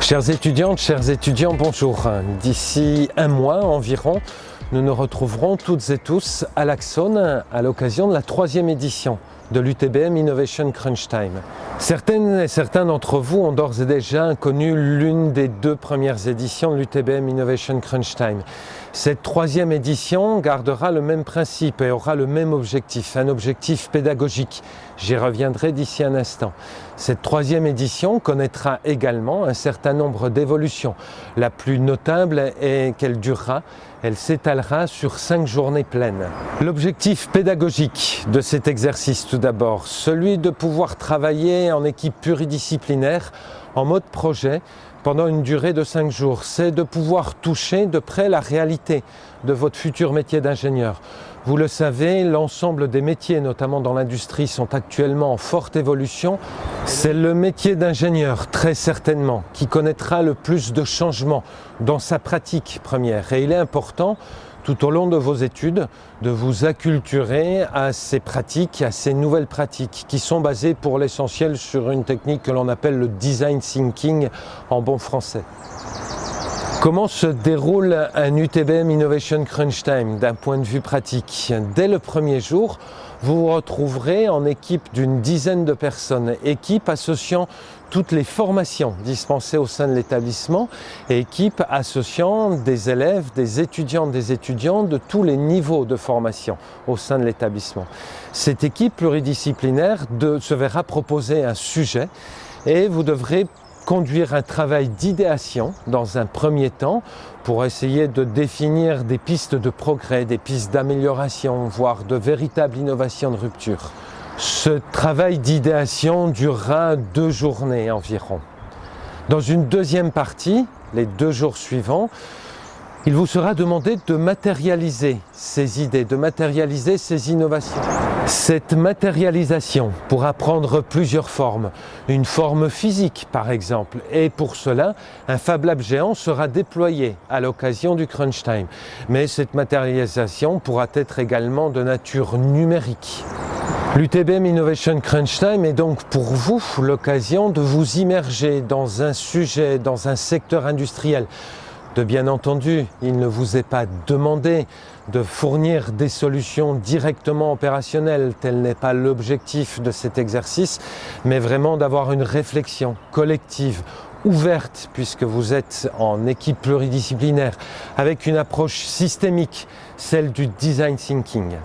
Chères étudiantes, chers étudiants, bonjour. D'ici un mois environ, nous nous retrouverons toutes et tous à l'Axone à l'occasion de la troisième édition de l'UTBM Innovation Crunch Time. Certaines et certains d'entre vous ont d'ores et déjà connu l'une des deux premières éditions de l'UTBM Innovation Crunch Time. Cette troisième édition gardera le même principe et aura le même objectif, un objectif pédagogique. J'y reviendrai d'ici un instant. Cette troisième édition connaîtra également un certain nombre d'évolutions. La plus notable est qu'elle durera, elle s'étalera sur cinq journées pleines. L'objectif pédagogique de cet exercice tout d'abord, celui de pouvoir travailler en équipe pluridisciplinaire, en mode projet, pendant une durée de cinq jours, c'est de pouvoir toucher de près la réalité de votre futur métier d'ingénieur. Vous le savez, l'ensemble des métiers, notamment dans l'industrie, sont actuellement en forte évolution. C'est le métier d'ingénieur, très certainement, qui connaîtra le plus de changements dans sa pratique première. Et il est important tout au long de vos études, de vous acculturer à ces pratiques, à ces nouvelles pratiques qui sont basées pour l'essentiel sur une technique que l'on appelle le design thinking en bon français. Comment se déroule un UTBM Innovation Crunch Time d'un point de vue pratique Dès le premier jour, vous vous retrouverez en équipe d'une dizaine de personnes, équipe associant toutes les formations dispensées au sein de l'établissement et équipe associant des élèves, des étudiants, des étudiants de tous les niveaux de formation au sein de l'établissement. Cette équipe pluridisciplinaire se verra proposer un sujet et vous devrez conduire un travail d'idéation dans un premier temps pour essayer de définir des pistes de progrès, des pistes d'amélioration, voire de véritables innovations de rupture. Ce travail d'idéation durera deux journées environ. Dans une deuxième partie, les deux jours suivants, il vous sera demandé de matérialiser ces idées, de matérialiser ces innovations. Cette matérialisation pourra prendre plusieurs formes. Une forme physique par exemple. Et pour cela, un Fab Lab géant sera déployé à l'occasion du Crunch Time. Mais cette matérialisation pourra être également de nature numérique. L'UTBM Innovation Crunch Time est donc pour vous l'occasion de vous immerger dans un sujet, dans un secteur industriel de bien entendu, il ne vous est pas demandé de fournir des solutions directement opérationnelles, tel n'est pas l'objectif de cet exercice, mais vraiment d'avoir une réflexion collective ouverte puisque vous êtes en équipe pluridisciplinaire avec une approche systémique, celle du design thinking.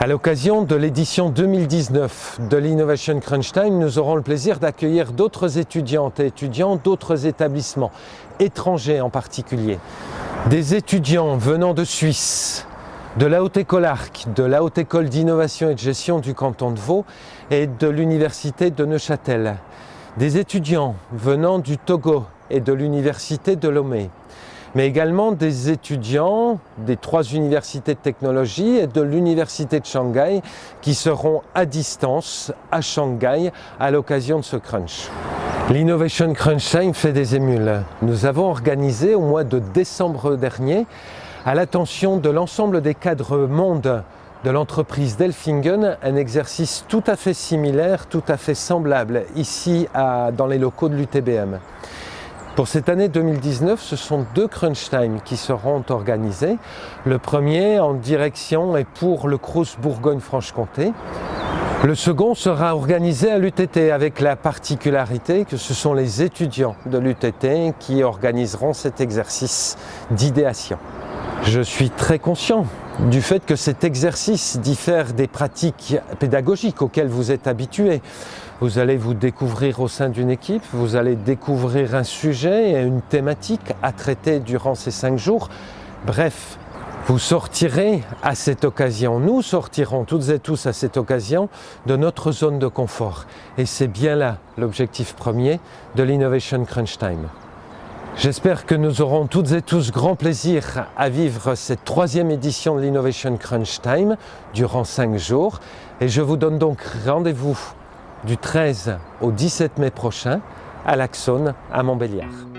À l'occasion de l'édition 2019 de l'Innovation Crunch Time, nous aurons le plaisir d'accueillir d'autres étudiantes et étudiants d'autres établissements, étrangers en particulier. Des étudiants venant de Suisse, de la Haute École Arc, de la Haute École d'innovation et de gestion du canton de Vaud et de l'Université de Neuchâtel. Des étudiants venant du Togo et de l'Université de Lomé mais également des étudiants des trois universités de technologie et de l'université de Shanghai qui seront à distance à Shanghai à l'occasion de ce crunch. L'Innovation Crunch Time fait des émules. Nous avons organisé au mois de décembre dernier, à l'attention de l'ensemble des cadres monde de l'entreprise Delfingen, un exercice tout à fait similaire, tout à fait semblable, ici dans les locaux de l'UTBM. Pour cette année 2019, ce sont deux crunch time qui seront organisés. Le premier en direction et pour le Crous Bourgogne-Franche-Comté. Le second sera organisé à l'UTT avec la particularité que ce sont les étudiants de l'UTT qui organiseront cet exercice d'idéation. Je suis très conscient du fait que cet exercice diffère des pratiques pédagogiques auxquelles vous êtes habitués. Vous allez vous découvrir au sein d'une équipe, vous allez découvrir un sujet et une thématique à traiter durant ces cinq jours. Bref, vous sortirez à cette occasion, nous sortirons toutes et tous à cette occasion de notre zone de confort. Et c'est bien là l'objectif premier de l'Innovation Crunch Time. J'espère que nous aurons toutes et tous grand plaisir à vivre cette troisième édition de l'Innovation Crunch Time durant cinq jours. Et je vous donne donc rendez-vous du 13 au 17 mai prochain à l'Axone à Montbéliard.